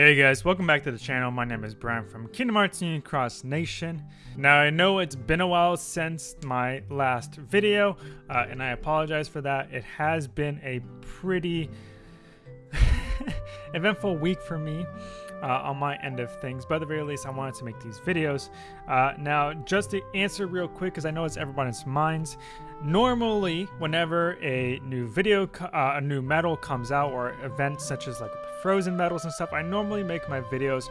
Hey guys, welcome back to the channel. My name is Brian from Kingdom Hearts Union Cross Nation. Now I know it's been a while since my last video, uh, and I apologize for that. It has been a pretty eventful week for me uh, on my end of things, but at the very least I wanted to make these videos. Uh, now just to answer real quick, because I know it's everybody's minds, normally whenever a new video, uh, a new medal comes out or events such as like frozen metals and stuff, I normally make my videos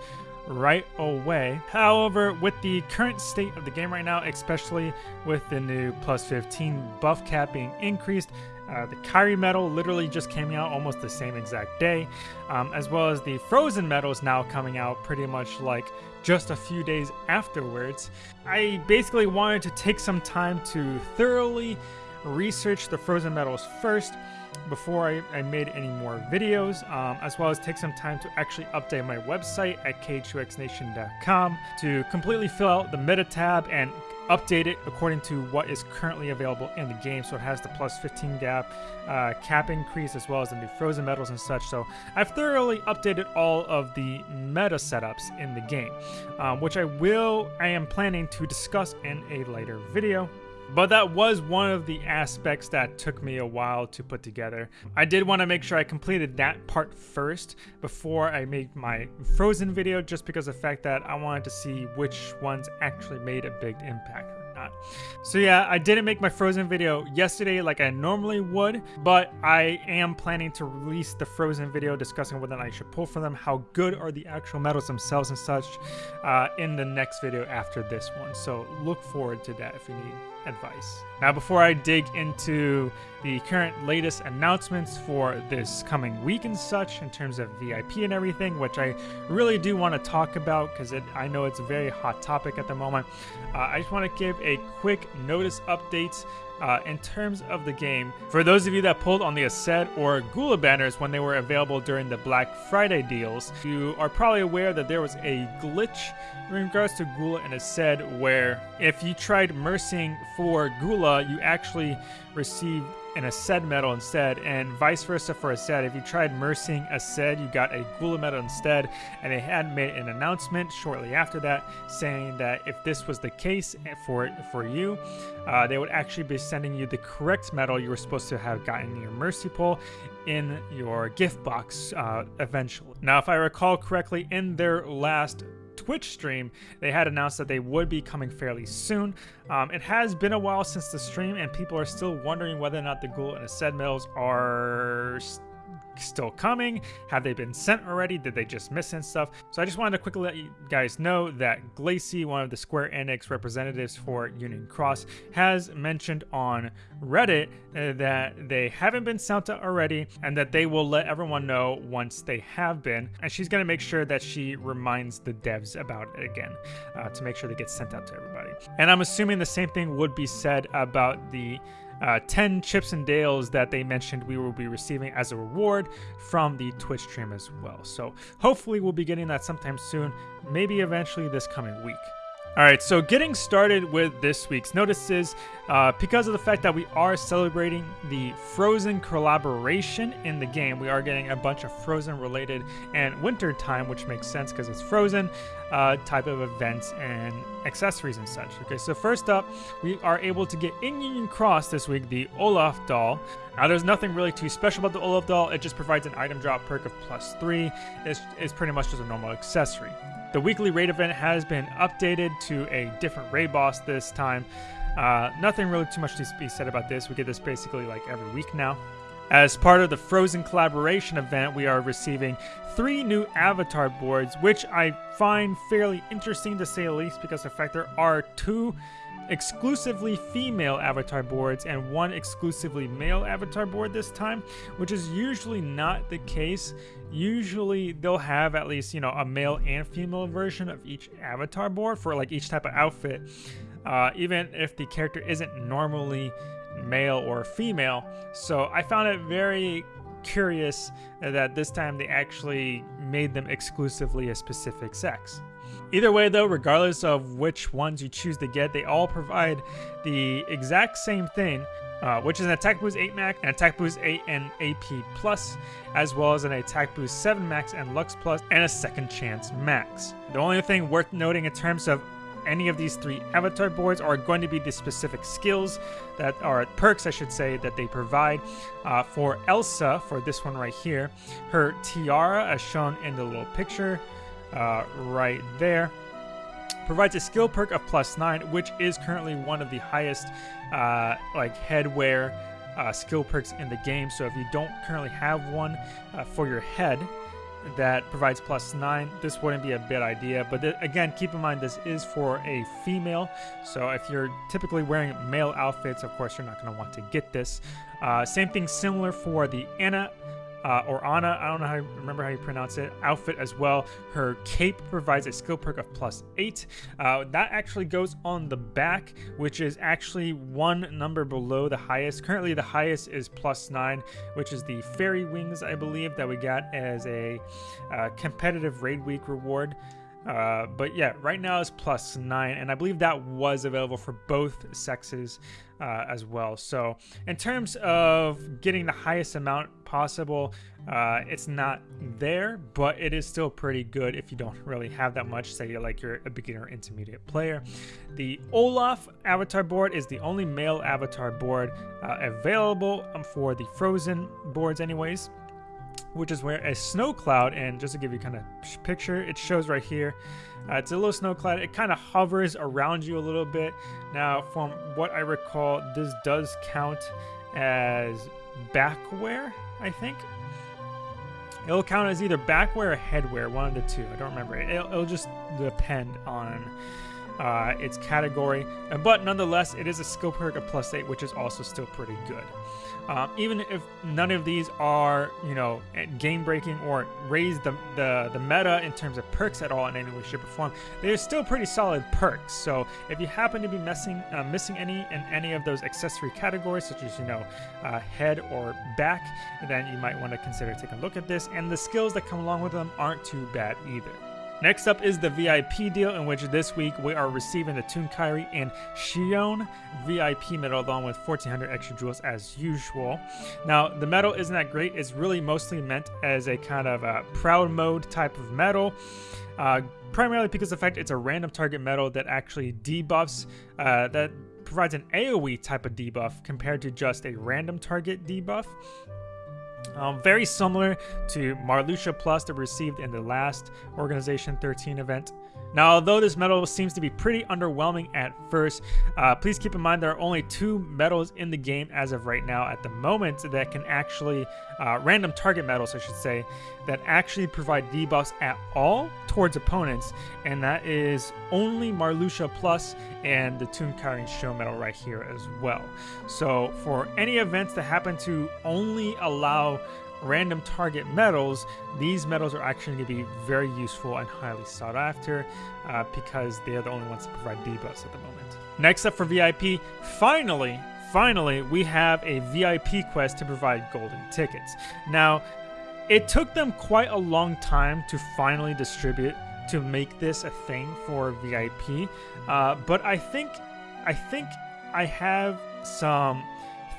right away. However, with the current state of the game right now, especially with the new plus 15 buff cap being increased, uh, the Kairi medal literally just came out almost the same exact day, um, as well as the Frozen medals now coming out pretty much like just a few days afterwards. I basically wanted to take some time to thoroughly research the Frozen medals first before I, I made any more videos, um, as well as take some time to actually update my website at k2xnation.com to completely fill out the meta tab and update it according to what is currently available in the game. So it has the plus 15 gap uh, cap increase as well as the new frozen medals and such. So I've thoroughly updated all of the meta setups in the game, um, which I will, I am planning to discuss in a later video. But that was one of the aspects that took me a while to put together. I did want to make sure I completed that part first before I made my Frozen video just because of the fact that I wanted to see which ones actually made a big impact or not. So yeah, I didn't make my Frozen video yesterday like I normally would, but I am planning to release the Frozen video discussing whether I should pull for them, how good are the actual medals themselves and such uh, in the next video after this one. So look forward to that if you need advice. Now before I dig into the current latest announcements for this coming week and such in terms of VIP and everything, which I really do want to talk about because I know it's a very hot topic at the moment. Uh, I just want to give a quick notice update uh, in terms of the game, for those of you that pulled on the Aced or Gula banners when they were available during the Black Friday deals, you are probably aware that there was a glitch in regards to Gula and Aced where if you tried mercing for Gula, you actually received an Aced medal instead, and vice versa for a Aced. If you tried mercing Aced, you got a Gula medal instead, and they had made an announcement shortly after that saying that if this was the case for for you, uh, they would actually be sending you the correct medal you were supposed to have gotten in your Mercy Pull in your gift box uh, eventually. Now, if I recall correctly, in their last Twitch stream, they had announced that they would be coming fairly soon. Um, it has been a while since the stream, and people are still wondering whether or not the Gula and Aced medals are still coming? Have they been sent already? Did they just miss and stuff? So I just wanted to quickly let you guys know that Glacy, one of the Square Enix representatives for Union Cross, has mentioned on Reddit uh, that they haven't been sent out already and that they will let everyone know once they have been. And she's going to make sure that she reminds the devs about it again uh, to make sure they get sent out to everybody. And I'm assuming the same thing would be said about the uh, 10 chips and dales that they mentioned we will be receiving as a reward from the Twitch stream as well. So hopefully we'll be getting that sometime soon, maybe eventually this coming week. All right, so getting started with this week's notices, uh, because of the fact that we are celebrating the Frozen collaboration in the game, we are getting a bunch of Frozen related and winter time, which makes sense because it's Frozen uh, type of events and accessories and such. Okay, so first up, we are able to get in Union Cross this week the Olaf doll. Now, there's nothing really too special about the Olaf doll. It just provides an item drop perk of plus three. It's, it's pretty much just a normal accessory. The weekly raid event has been updated to a different raid boss this time. Uh, nothing really too much to be said about this. We get this basically like every week now. As part of the Frozen collaboration event, we are receiving three new avatar boards, which I find fairly interesting to say the least because in fact there are two exclusively female avatar boards and one exclusively male avatar board this time, which is usually not the case. Usually they'll have at least, you know, a male and female version of each avatar board for like each type of outfit. Uh, even if the character isn't normally male or female. So I found it very curious that this time they actually made them exclusively a specific sex. Either way though, regardless of which ones you choose to get, they all provide the exact same thing, uh, which is an attack boost 8 max, an attack boost 8 and AP plus, as well as an attack boost 7 max and Lux plus, and a second chance max. The only thing worth noting in terms of any of these three avatar boards are going to be the specific skills that are perks, I should say, that they provide. Uh, for Elsa, for this one right here, her tiara, as shown in the little picture uh, right there, provides a skill perk of plus nine, which is currently one of the highest uh, like headwear uh, skill perks in the game. So if you don't currently have one uh, for your head, that provides plus nine. This wouldn't be a bad idea, but again, keep in mind this is for a female. So if you're typically wearing male outfits, of course, you're not going to want to get this. Uh, same thing similar for the Anna uh, or Anna, I don't know how you remember how you pronounce it, outfit as well. Her cape provides a skill perk of plus eight. Uh, that actually goes on the back, which is actually one number below the highest. Currently, the highest is plus nine, which is the fairy wings, I believe, that we got as a uh, competitive raid week reward. Uh, but yeah, right now it's plus nine, and I believe that was available for both sexes uh, as well. So, in terms of getting the highest amount possible, uh, it's not there, but it is still pretty good if you don't really have that much. Say, you like you're a beginner intermediate player. The Olaf avatar board is the only male avatar board uh, available um, for the Frozen boards, anyways which is where a snow cloud, and just to give you kind of picture, it shows right here. Uh, it's a little snow cloud. It kind of hovers around you a little bit. Now, from what I recall, this does count as backwear, I think. It'll count as either backwear or headwear, one of the two. I don't remember. It'll, it'll just depend on uh, its category. But nonetheless, it is a skill perk of plus 8, which is also still pretty good. Um, even if none of these are, you know, game breaking or raise the, the, the meta in terms of perks at all in any way, shape, or form, they're still pretty solid perks. So if you happen to be missing uh, missing any in any of those accessory categories, such as you know, uh, head or back, then you might want to consider taking a look at this. And the skills that come along with them aren't too bad either. Next up is the VIP deal, in which this week we are receiving the Toon Kairi and Xion VIP medal along with 1400 extra jewels as usual. Now, the medal isn't that great, it's really mostly meant as a kind of a proud mode type of medal. Uh, primarily because of the fact it's a random target medal that actually debuffs, uh, that provides an AoE type of debuff compared to just a random target debuff. Um, very similar to Marluxia Plus that we received in the last Organization 13 event. Now, although this medal seems to be pretty underwhelming at first, uh, please keep in mind there are only two medals in the game as of right now at the moment that can actually, uh, random target medals, I should say, that actually provide debuffs at all towards opponents, and that is only Marluxia Plus and the Toon Kairi Show medal right here as well. So, for any events that happen to only allow random target metals, these metals are actually going to be very useful and highly sought after uh, because they are the only ones that provide debuffs at the moment. Next up for VIP, finally, finally, we have a VIP quest to provide golden tickets. Now, it took them quite a long time to finally distribute to make this a thing for VIP, uh, but I think, I think I have some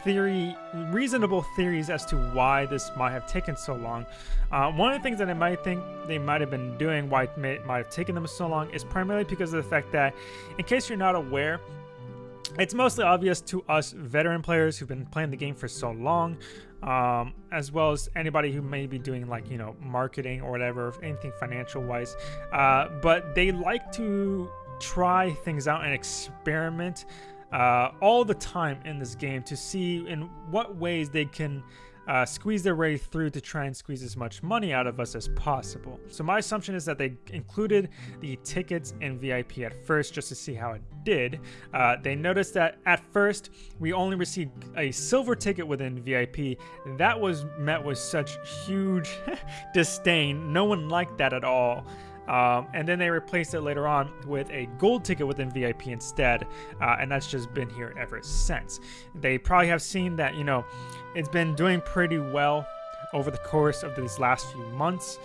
theory, reasonable theories as to why this might have taken so long. Uh, one of the things that I might think they might have been doing, why it may, might have taken them so long, is primarily because of the fact that, in case you're not aware, it's mostly obvious to us veteran players who've been playing the game for so long, um, as well as anybody who may be doing like you know marketing or whatever, anything financial wise. Uh, but they like to try things out and experiment uh, all the time in this game to see in what ways they can uh, squeeze their way through to try and squeeze as much money out of us as possible. So my assumption is that they included the tickets in VIP at first just to see how it did. Uh, they noticed that at first we only received a silver ticket within VIP. That was met with such huge disdain. No one liked that at all. Um, and then they replaced it later on with a gold ticket within VIP instead, uh, and that's just been here ever since. They probably have seen that, you know, it's been doing pretty well over the course of these last few months.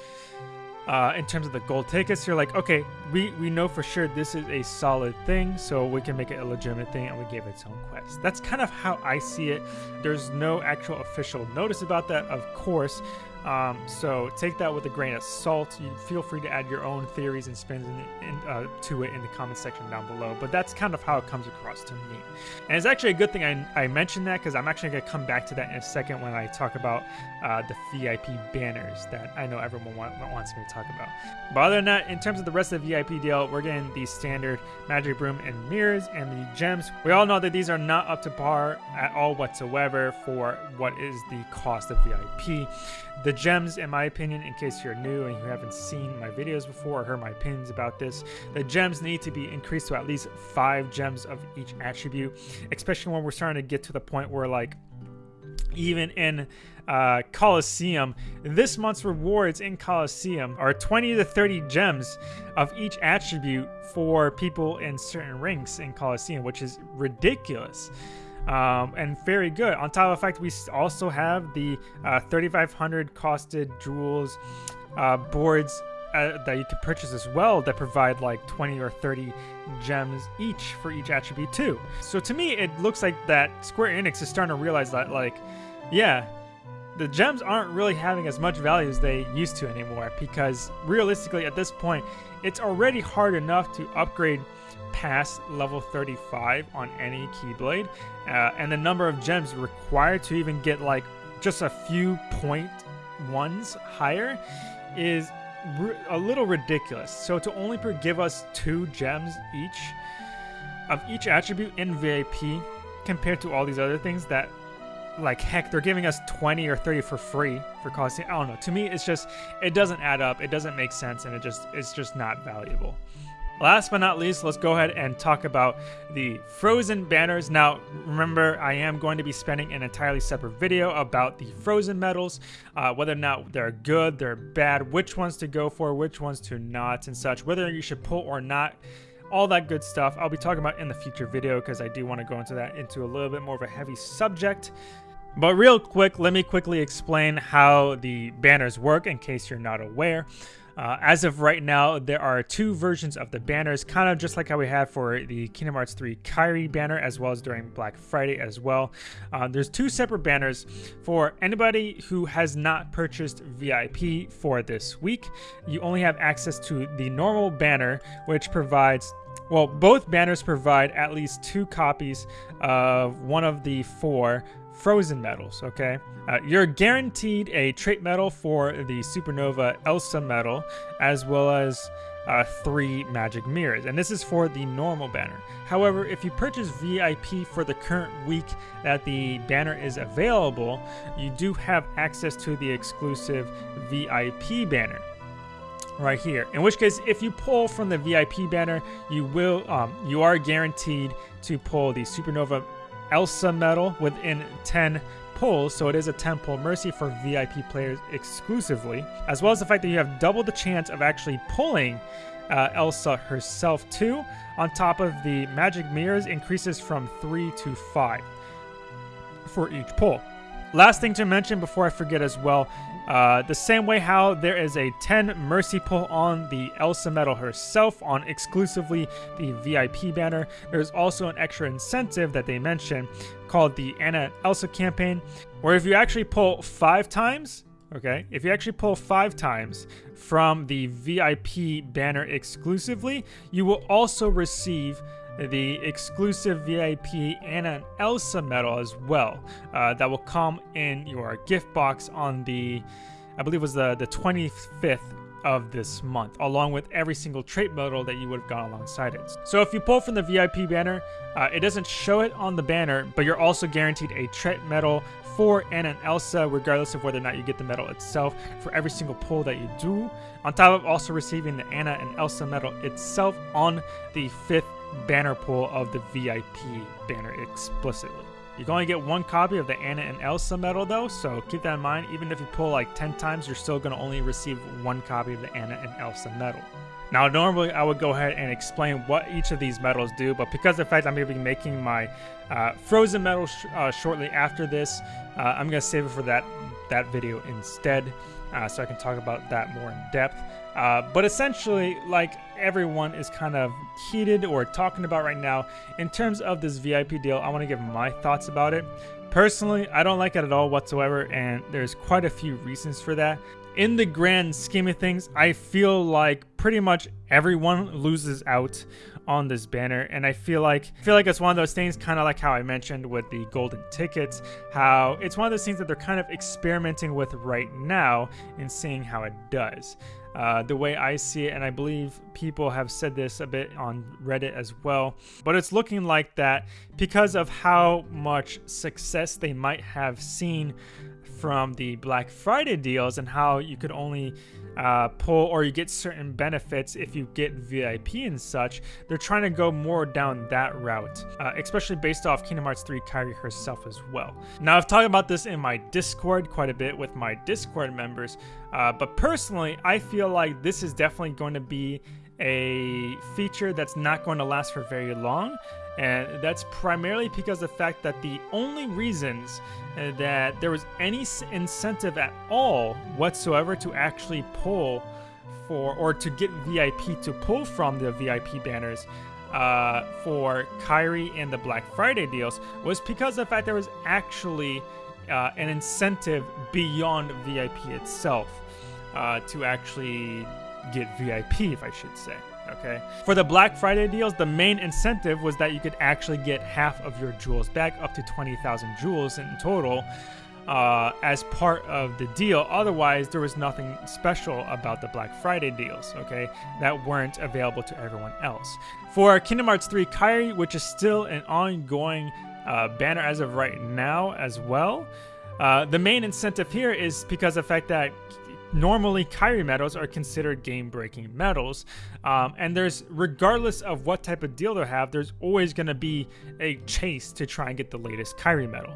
uh, in terms of the gold tickets. You're like, okay, we, we know for sure this is a solid thing, so we can make it a legitimate thing, and we gave it its own quest. That's kind of how I see it. There's no actual official notice about that, of course. Um, so take that with a grain of salt. You feel free to add your own theories and spins in, in, uh, to it in the comment section down below. But that's kind of how it comes across to me. And it's actually a good thing I, I mentioned that because I'm actually going to come back to that in a second when I talk about uh, the VIP banners that I know everyone want, wants me to talk about. But other than that, in terms of the rest of the VIP deal, we're getting the standard magic broom and mirrors and the gems. We all know that these are not up to par at all whatsoever for what is the cost of VIP. The gems, in my opinion, in case you're new and you haven't seen my videos before or heard my opinions about this, the gems need to be increased to at least five gems of each attribute, especially when we're starting to get to the point where like even in uh, Colosseum. This month's rewards in Colosseum are 20 to 30 gems of each attribute for people in certain ranks in Colosseum, which is ridiculous um, and very good. On top of the fact, we also have the uh, 3,500 costed jewels uh, boards uh, that you can purchase as well that provide like 20 or 30 gems each for each attribute too. So to me, it looks like that Square Enix is starting to realize that like, yeah, the gems aren't really having as much value as they used to anymore because realistically at this point, it's already hard enough to upgrade past level 35 on any Keyblade, uh, and the number of gems required to even get like just a few point ones higher is a little ridiculous. So to only give us two gems each of each attribute in VIP compared to all these other things that like heck they're giving us 20 or 30 for free for costing i don't know to me it's just it doesn't add up it doesn't make sense and it just it's just not valuable Last but not least, let's go ahead and talk about the Frozen banners. Now, remember, I am going to be spending an entirely separate video about the Frozen medals, uh, whether or not they're good, they're bad, which ones to go for, which ones to not, and such, whether you should pull or not all that good stuff I'll be talking about in the future video because I do want to go into that into a little bit more of a heavy subject. But real quick, let me quickly explain how the banners work in case you're not aware. Uh, as of right now, there are two versions of the banners, kind of just like how we had for the Kingdom Hearts 3 Kairi banner, as well as during Black Friday as well. Uh, there's two separate banners for anybody who has not purchased VIP for this week. You only have access to the normal banner, which provides well, both banners provide at least two copies of one of the four frozen medals, okay? Uh, you're guaranteed a trait medal for the Supernova Elsa medal, as well as uh, three magic mirrors, and this is for the normal banner. However, if you purchase VIP for the current week that the banner is available, you do have access to the exclusive VIP banner right here. In which case, if you pull from the VIP banner, you will um, you are guaranteed to pull the Supernova Elsa medal within 10 pulls, so it is a 10 pull mercy for VIP players exclusively, as well as the fact that you have double the chance of actually pulling uh, Elsa herself too, on top of the magic mirrors increases from 3 to 5 for each pull. Last thing to mention before I forget as well, uh, the same way how there is a 10 mercy pull on the Elsa medal herself on exclusively the VIP banner, there's also an extra incentive that they mention called the Anna Elsa campaign, where if you actually pull five times, okay, if you actually pull five times from the VIP banner exclusively, you will also receive the exclusive VIP Anna and an Elsa medal as well. Uh, that will come in your gift box on the, I believe was the, the 25th of this month, along with every single trait medal that you would have gone alongside it. So if you pull from the VIP banner, uh, it doesn't show it on the banner, but you're also guaranteed a trait medal for Anna and Elsa, regardless of whether or not you get the medal itself, for every single pull that you do. On top of also receiving the Anna and Elsa medal itself on the fifth banner pull of the VIP banner explicitly. You can only get one copy of the Anna and Elsa medal though, so keep that in mind. Even if you pull like 10 times, you're still going to only receive one copy of the Anna and Elsa medal. Now, normally I would go ahead and explain what each of these medals do, but because of the fact I'm going to be making my uh, Frozen medal sh uh, shortly after this, uh, I'm going to save it for that, that video instead, uh, so I can talk about that more in depth. Uh, but essentially, like everyone is kind of heated or talking about right now, in terms of this VIP deal, I want to give my thoughts about it. Personally, I don't like it at all whatsoever, and there's quite a few reasons for that. In the grand scheme of things, I feel like pretty much everyone loses out on this banner and i feel like I feel like it's one of those things kind of like how i mentioned with the golden tickets how it's one of those things that they're kind of experimenting with right now and seeing how it does uh, the way I see it, and I believe people have said this a bit on Reddit as well. But it's looking like that because of how much success they might have seen from the Black Friday deals and how you could only uh, pull or you get certain benefits if you get VIP and such. They're trying to go more down that route, uh, especially based off Kingdom Hearts 3 Kairi herself as well. Now, I've talked about this in my Discord quite a bit with my Discord members, uh, but personally, I feel like this is definitely going to be a feature that's not going to last for very long. And that's primarily because of the fact that the only reasons uh, that there was any incentive at all whatsoever to actually pull for or to get VIP to pull from the VIP banners uh, for Kairi and the Black Friday deals was because of the fact there was actually uh, an incentive beyond VIP itself uh, to actually get VIP, if I should say okay? For the Black Friday deals, the main incentive was that you could actually get half of your jewels back, up to 20,000 jewels in total, uh, as part of the deal. Otherwise, there was nothing special about the Black Friday deals, okay, that weren't available to everyone else. For Kingdom Hearts 3 Kairi, which is still an ongoing uh, banner as of right now as well, uh, the main incentive here is because of the fact that normally Kairi medals are considered game-breaking medals, um, and there's regardless of what type of deal they have, there's always going to be a chase to try and get the latest Kairi medal.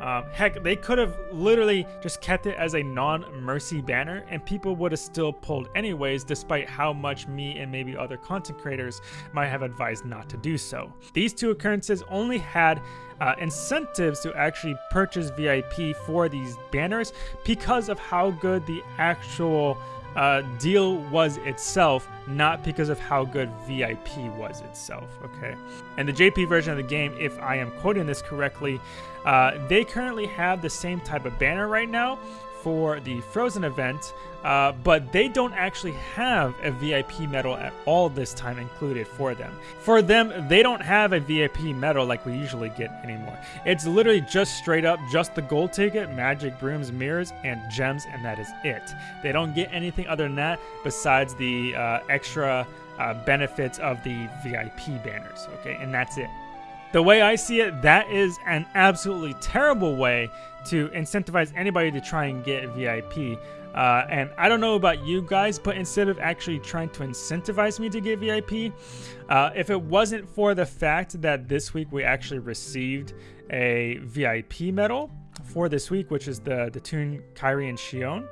Um, heck, they could have literally just kept it as a non-mercy banner, and people would have still pulled anyways, despite how much me and maybe other content creators might have advised not to do so. These two occurrences only had uh, incentives to actually purchase VIP for these banners because of how good the actual uh, deal was itself, not because of how good VIP was itself. Okay, and the JP version of the game, if I am quoting this correctly, uh, they currently have the same type of banner right now for the Frozen event, uh, but they don't actually have a VIP medal at all this time included for them. For them, they don't have a VIP medal like we usually get anymore. It's literally just straight up just the gold ticket, magic brooms, mirrors, and gems, and that is it. They don't get anything other than that besides the uh, extra uh, benefits of the VIP banners, okay? And that's it. The way I see it, that is an absolutely terrible way to incentivize anybody to try and get VIP. Uh, and I don't know about you guys, but instead of actually trying to incentivize me to get VIP, uh, if it wasn't for the fact that this week we actually received a VIP medal, for this week, which is the, the Toon Kairi and Xion,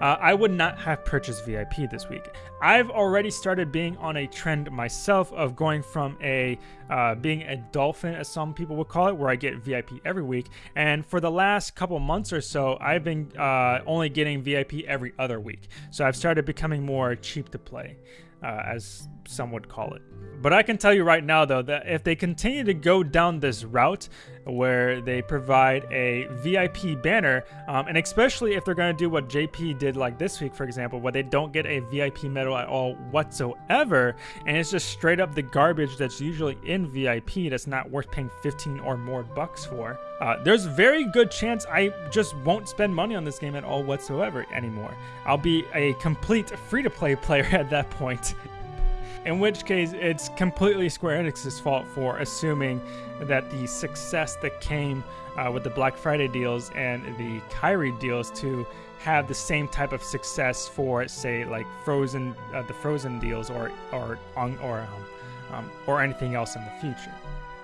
uh, I would not have purchased VIP this week. I've already started being on a trend myself of going from a uh, being a dolphin, as some people would call it, where I get VIP every week. And for the last couple months or so, I've been uh, only getting VIP every other week. So I've started becoming more cheap to play uh, as some would call it. But I can tell you right now, though, that if they continue to go down this route where they provide a VIP banner, um, and especially if they're going to do what JP did like this week, for example, where they don't get a VIP medal at all whatsoever, and it's just straight up the garbage that's usually in VIP that's not worth paying 15 or more bucks for, uh, there's very good chance I just won't spend money on this game at all whatsoever anymore. I'll be a complete free-to-play player at that point in which case it's completely Square Enix's fault for assuming that the success that came uh, with the Black Friday deals and the Kairi deals to have the same type of success for, say, like Frozen, uh, the Frozen deals, or or or um, um, or anything else in the future.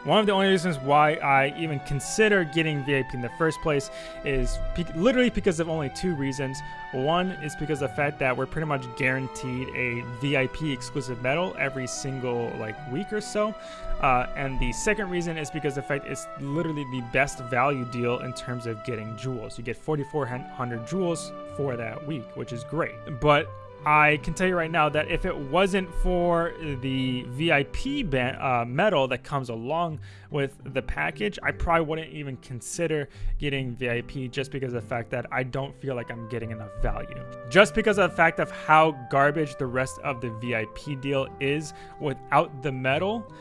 One of the only reasons why I even consider getting VIP in the first place is pe literally because of only two reasons. One is because of the fact that we're pretty much guaranteed a VIP exclusive medal every single like week or so. Uh, and the second reason is because the fact it's literally the best value deal in terms of getting jewels. You get 4,400 jewels for that week, which is great. But I can tell you right now that if it wasn't for the VIP ban- uh, medal that comes along with the package, I probably wouldn't even consider getting VIP just because of the fact that I don't feel like I'm getting enough value. Just because of the fact of how garbage the rest of the VIP deal is without the medal,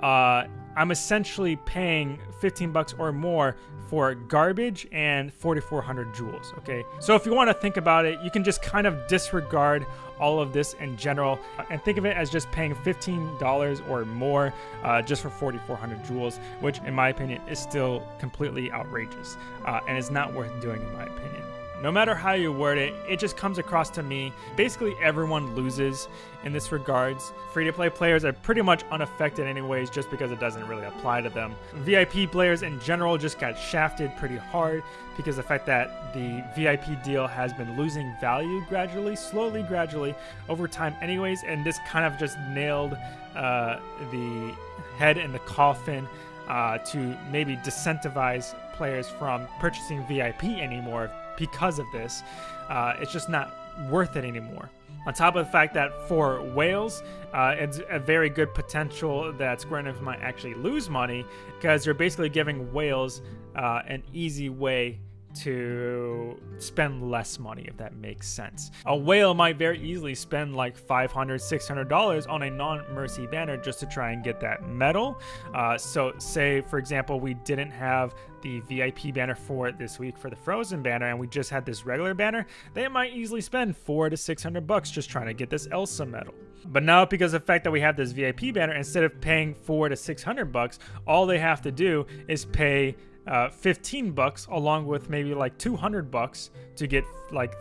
uh, I'm essentially paying 15 bucks or more for garbage and 4400 jewels, okay? So if you want to think about it you can just kind of disregard all of this in general and think of it as just paying $15 or more uh, just for 4400 jewels, which in my opinion is still completely outrageous uh, and is not worth doing in my opinion no matter how you word it, it just comes across to me. Basically, everyone loses in this regards. Free to play players are pretty much unaffected, anyways, just because it doesn't really apply to them. VIP players in general just got shafted pretty hard because the fact that the VIP deal has been losing value gradually, slowly, gradually over time, anyways, and this kind of just nailed uh, the head in the coffin uh, to maybe disincentivize players from purchasing VIP anymore because of this. Uh, it's just not worth it anymore. On top of the fact that for whales, uh, it's a very good potential that Square Enix might actually lose money because you're basically giving whales uh, an easy way to spend less money if that makes sense. A whale might very easily spend like $500, $600 on a non-mercy banner just to try and get that medal. Uh, so say for example we didn't have the VIP banner for it this week for the Frozen banner and we just had this regular banner, they might easily spend 4 to 600 bucks just trying to get this Elsa medal. But now because of the fact that we have this VIP banner, instead of paying 4 to 600 bucks, all they have to do is pay uh, 15 bucks along with maybe like 200 bucks to get like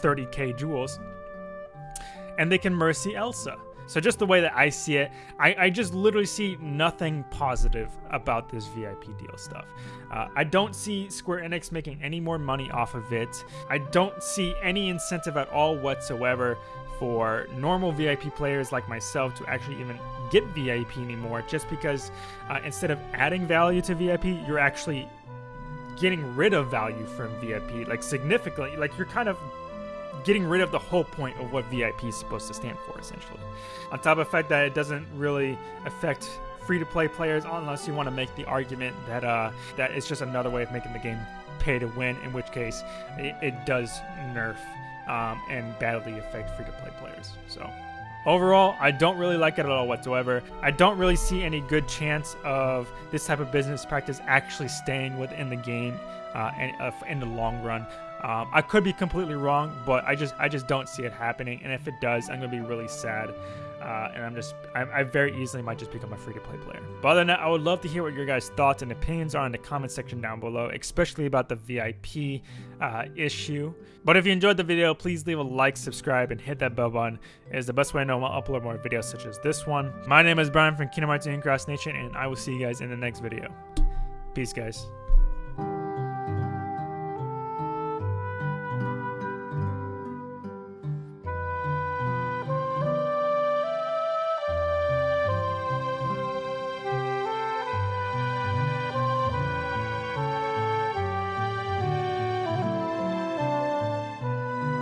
30k jewels. And they can mercy elsa so just the way that i see it i, I just literally see nothing positive about this vip deal stuff uh, i don't see square enix making any more money off of it i don't see any incentive at all whatsoever for normal VIP players like myself to actually even get VIP anymore, just because uh, instead of adding value to VIP, you're actually getting rid of value from VIP, like significantly. Like you're kind of getting rid of the whole point of what VIP is supposed to stand for, essentially. On top of the fact that it doesn't really affect free-to-play players unless you want to make the argument that uh, that it's just another way of making the game pay to win, in which case it, it does nerf um, and badly affect free to play players. So. Overall, I don't really like it at all whatsoever. I don't really see any good chance of this type of business practice actually staying within the game uh, and, uh, in the long run. Um, I could be completely wrong, but I just I just don't see it happening. And if it does, I'm gonna be really sad. Uh, and I'm just, I, I, very easily might just become a free to play player. But other than that, I would love to hear what your guys' thoughts and opinions are in the comment section down below, especially about the VIP uh, issue. But if you enjoyed the video, please leave a like, subscribe, and hit that bell button. It is the best way I know I'll upload more videos such as this one. My name is Brian from Kingdom Hearts and Nation, and I will see you guys in the next video. Peace, guys.